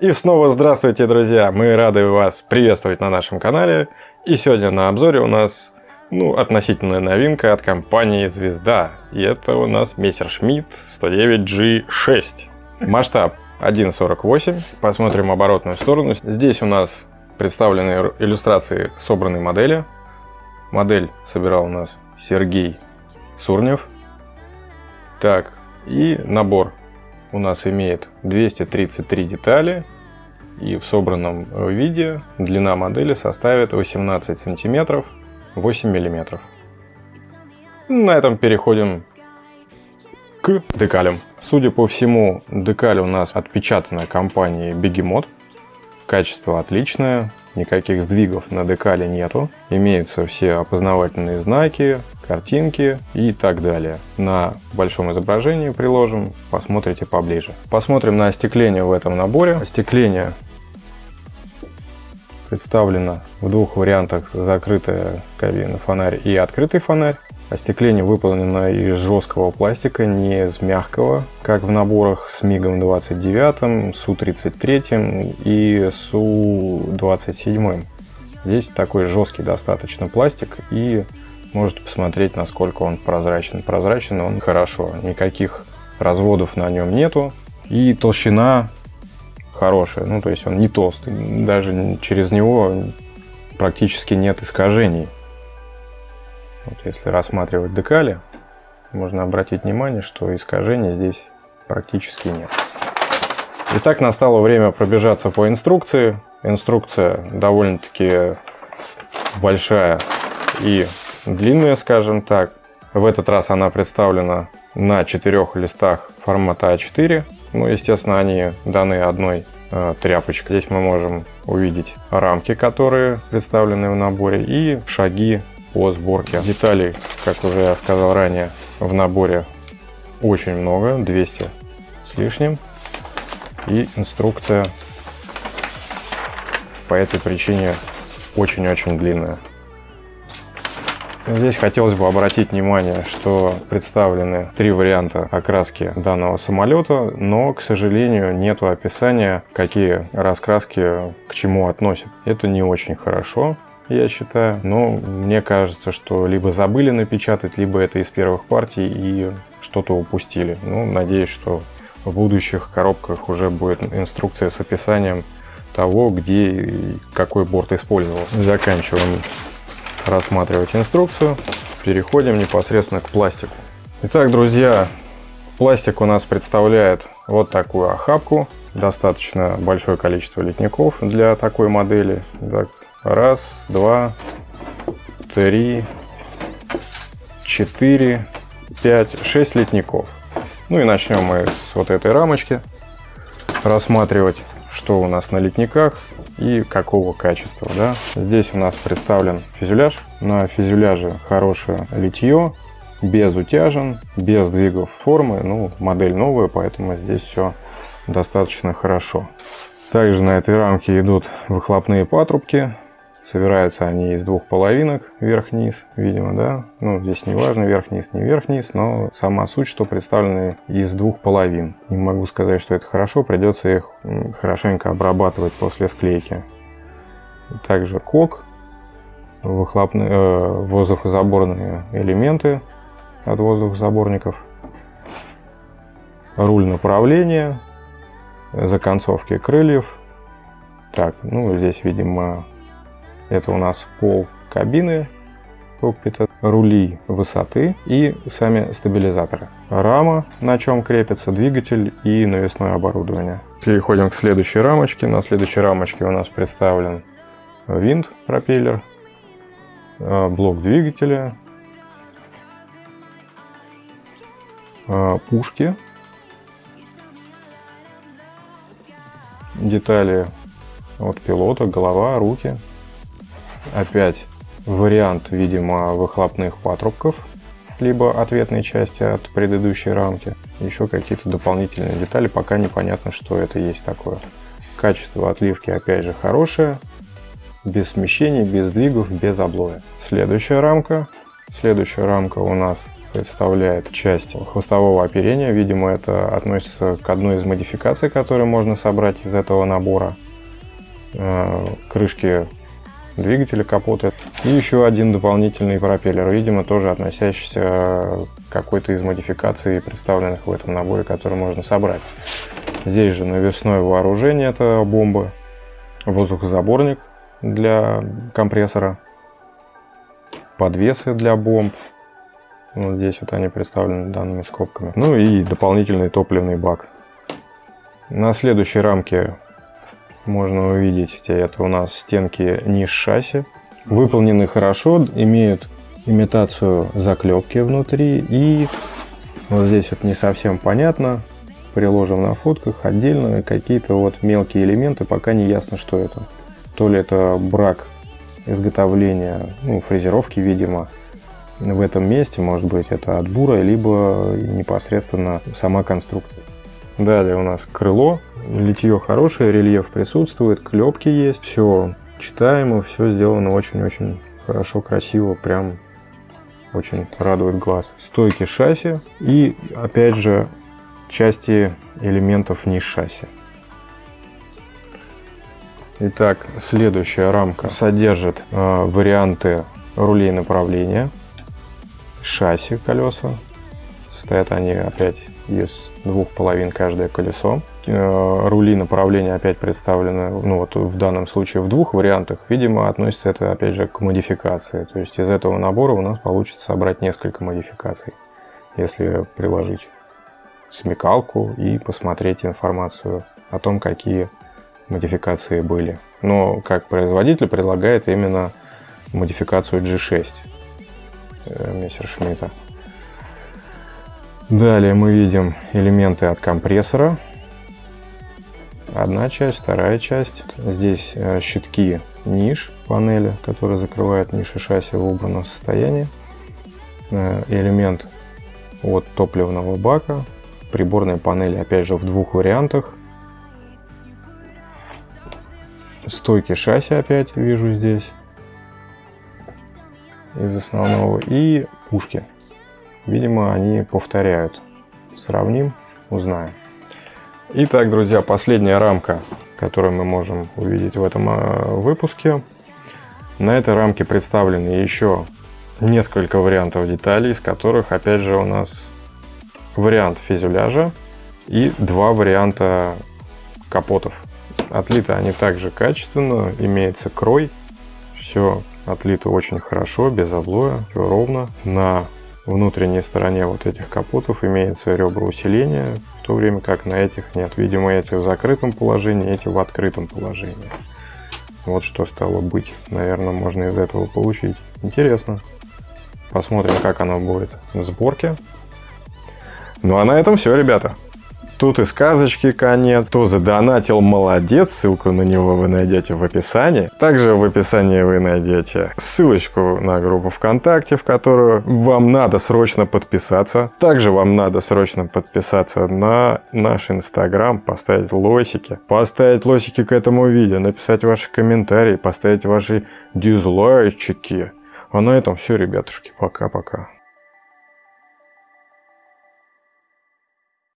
И снова здравствуйте, друзья! Мы рады вас приветствовать на нашем канале. И сегодня на обзоре у нас ну, относительная новинка от компании Звезда. И это у нас Messerschmitt 109G6. Масштаб 1.48. Посмотрим оборотную сторону. Здесь у нас представлены иллюстрации собранной модели. Модель собирал у нас Сергей Сурнев. Так, и набор у нас имеет 233 детали. И в собранном виде длина модели составит 18 сантиметров 8 миллиметров. На этом переходим к декалям. Судя по всему, декаль у нас отпечатана компанией Бегемот. Качество отличное, никаких сдвигов на декале нету. Имеются все опознавательные знаки, картинки и так далее. На большом изображении приложим, посмотрите поближе. Посмотрим на остекление в этом наборе. Остекление представлено в двух вариантах закрытая кабина фонарь и открытый фонарь. Остекление выполнено из жесткого пластика, не из мягкого, как в наборах с МИГом 29, Су-33 и Су-27. Здесь такой жесткий достаточно пластик и можете посмотреть, насколько он прозрачен. Прозрачен он хорошо, никаких разводов на нем нету. И толщина хорошая, ну то есть он не толстый, даже через него практически нет искажений. Вот если рассматривать декали, можно обратить внимание, что искажений здесь практически нет. Итак, настало время пробежаться по инструкции. Инструкция довольно-таки большая и длинная, скажем так. В этот раз она представлена на четырех листах формата А4. Ну, естественно, они даны одной э, тряпочкой. Здесь мы можем увидеть рамки, которые представлены в наборе, и шаги по сборке. Деталей, как уже я сказал ранее, в наборе очень много, 200 с лишним. И инструкция по этой причине очень-очень длинная. Здесь хотелось бы обратить внимание, что представлены три варианта окраски данного самолета, но, к сожалению, нет описания, какие раскраски к чему относят. Это не очень хорошо я считаю. Но мне кажется, что либо забыли напечатать, либо это из первых партий и что-то упустили. Ну, надеюсь, что в будущих коробках уже будет инструкция с описанием того, где и какой борт использовал. Заканчиваем рассматривать инструкцию. Переходим непосредственно к пластику. Итак, друзья, пластик у нас представляет вот такую охапку. Достаточно большое количество литников для такой модели. Так, Раз, два, три, четыре, пять, шесть литников. Ну и начнем мы с вот этой рамочки рассматривать, что у нас на литниках и какого качества. Да? Здесь у нас представлен фюзеляж. На фюзеляже хорошее литье, без утяжен, без сдвигов формы. Ну, модель новая, поэтому здесь все достаточно хорошо. Также на этой рамке идут выхлопные патрубки Собираются они из двух половинок, вверх-вниз, видимо, да. Ну, здесь не важно, вверх-вниз, не вверх-вниз, но сама суть, что представлены из двух половин. Не могу сказать, что это хорошо, придется их хорошенько обрабатывать после склейки. Также кок, выхлопные, э, воздухозаборные элементы от воздухозаборников, руль направления, законцовки крыльев. Так, ну здесь, видимо, это у нас пол кабины кокпита, рули высоты и сами стабилизаторы. Рама, на чем крепится двигатель и навесное оборудование. Переходим к следующей рамочке. На следующей рамочке у нас представлен винт, пропеллер, э, блок двигателя, э, пушки, детали от пилота, голова, руки, Опять вариант, видимо, выхлопных патрубков, либо ответной части от предыдущей рамки. Еще какие-то дополнительные детали, пока непонятно, что это есть такое. Качество отливки опять же хорошее, без смещений, без сдвигов, без облоя. Следующая рамка. Следующая рамка у нас представляет часть хвостового оперения. Видимо, это относится к одной из модификаций, которые можно собрать из этого набора. Э, крышки двигателя капота. И еще один дополнительный пропеллер, видимо, тоже относящийся к какой-то из модификаций, представленных в этом наборе, который можно собрать. Здесь же навесное вооружение, это бомбы, воздухозаборник для компрессора, подвесы для бомб. Вот здесь вот они представлены данными скобками. Ну и дополнительный топливный бак. На следующей рамке можно увидеть, это у нас стенки ниш шасси. Выполнены хорошо, имеют имитацию заклепки внутри. И вот здесь вот не совсем понятно, приложим на фотках отдельно какие-то вот мелкие элементы, пока не ясно, что это. То ли это брак изготовления, ну, фрезеровки, видимо, в этом месте, может быть, это от бура, либо непосредственно сама конструкция. Далее у нас крыло, литье хорошее, рельеф присутствует, клепки есть, все читаемо, все сделано очень-очень хорошо, красиво, прям очень радует глаз. Стойки шасси и, опять же, части элементов ниш шасси. Итак, следующая рамка содержит э, варианты рулей направления, шасси колеса. Стоят они опять из двух половин каждое колесо. Э, рули направления опять представлены, ну вот в данном случае в двух вариантах. Видимо, относится это опять же к модификации. То есть из этого набора у нас получится собрать несколько модификаций, если приложить смекалку и посмотреть информацию о том, какие модификации были. Но как производитель предлагает именно модификацию G6 э, Мессершмитта. Далее мы видим элементы от компрессора. Одна часть, вторая часть. Здесь э, щитки ниш панели, которые закрывают ниши шасси в убранном состоянии. Э, элемент от топливного бака. Приборная панель опять же в двух вариантах. Стойки шасси опять вижу здесь. Из основного. И пушки. Видимо, они повторяют. Сравним, узнаем. Итак, друзья, последняя рамка, которую мы можем увидеть в этом э, выпуске. На этой рамке представлены еще несколько вариантов деталей, из которых, опять же, у нас вариант фюзеляжа и два варианта капотов. Отлиты они также качественно, имеется крой, все отлито очень хорошо, без облоя, все ровно. На внутренней стороне вот этих капотов имеется ребра усиления, в то время как на этих нет. Видимо, эти в закрытом положении, эти в открытом положении. Вот что стало быть. Наверное, можно из этого получить. Интересно. Посмотрим, как оно будет в сборке. Ну а на этом все, ребята. Тут и сказочки конец. Кто задонатил, молодец. Ссылку на него вы найдете в описании. Также в описании вы найдете ссылочку на группу ВКонтакте, в которую вам надо срочно подписаться. Также вам надо срочно подписаться на наш инстаграм, поставить лосики, поставить лосики к этому видео, написать ваши комментарии, поставить ваши дизлайчики. А на этом все, ребятушки. Пока-пока.